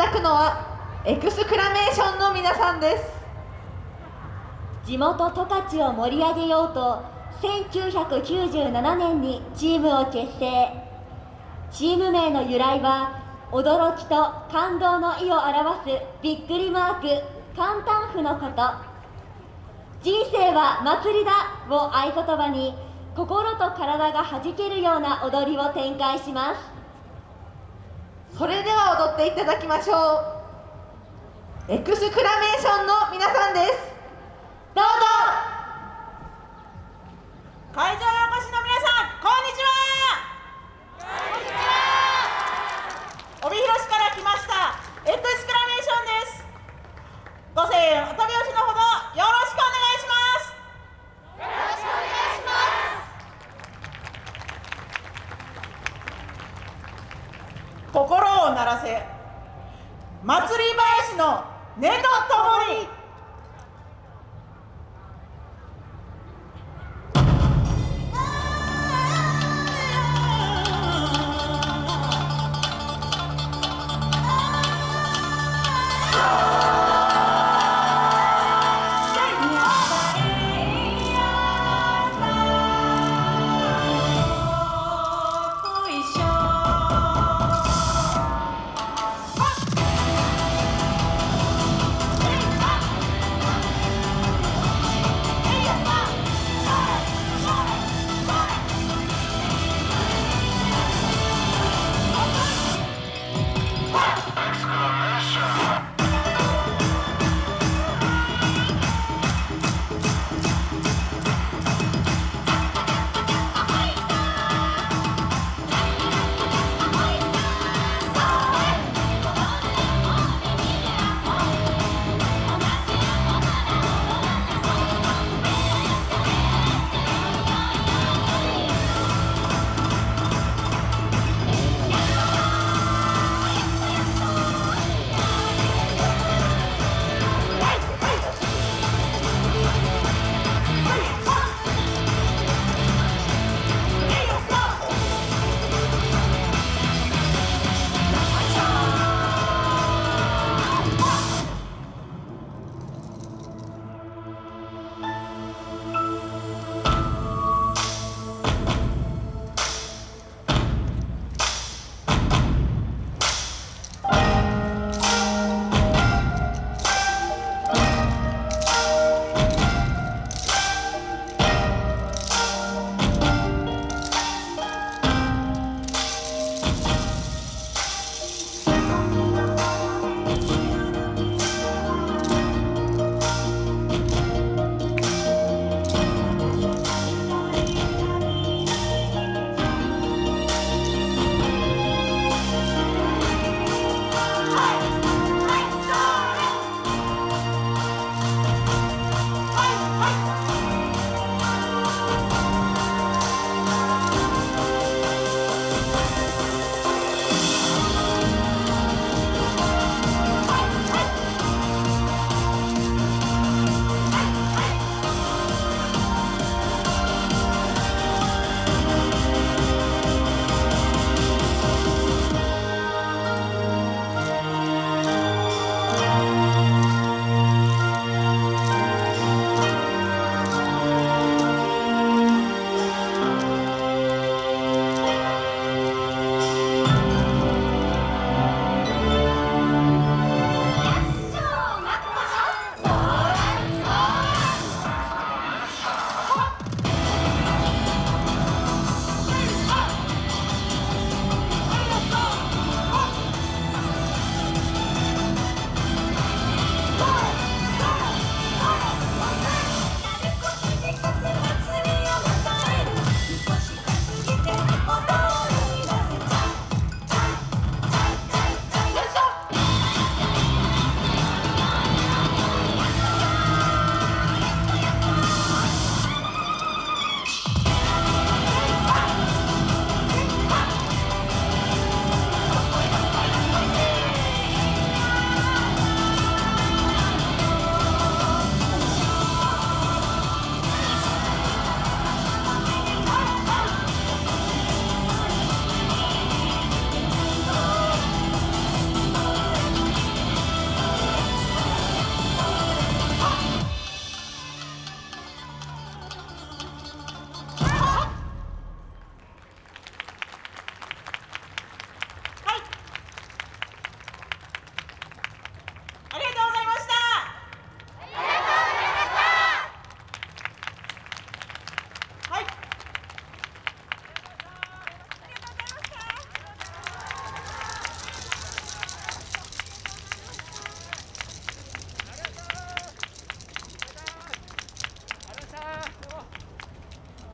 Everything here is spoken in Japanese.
だくのはエクスクラメーションの皆さんです。地元十勝を盛り上げようと1997年にチームを結成。チーム名の由来は驚きと感動の意を表すびっくりマーク簡単符のこと。人生は祭りだを合言葉に心と体がはじけるような踊りを展開します。それでは踊っていただきましょう。エクスクラメーションの皆さんです。どうぞ。会場にお越しの皆さんこんにちは帯広市から来ましたエクスクラメーションですご声援お手拍子のほどよろしくお願いしますよろしくお願いします心を鳴らせ。祭り林の音とともに。